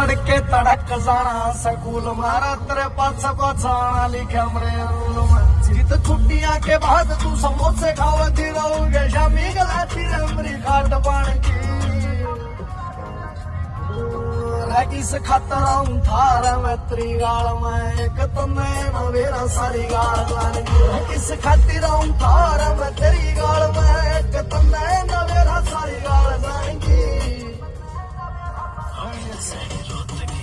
तड़के तड़क जाना, स्कूल मारा, तेरे पास पछाना लिखा मरे रूल में। जित छुट्टियाँ के बाद तू समोसे खावती रहोगे शामी गलाती रमरी खाट पान की इस खतर हूँ थारा मैं त्रिगाल में, एक तो मैं मेरा सारी गाल खातिर Say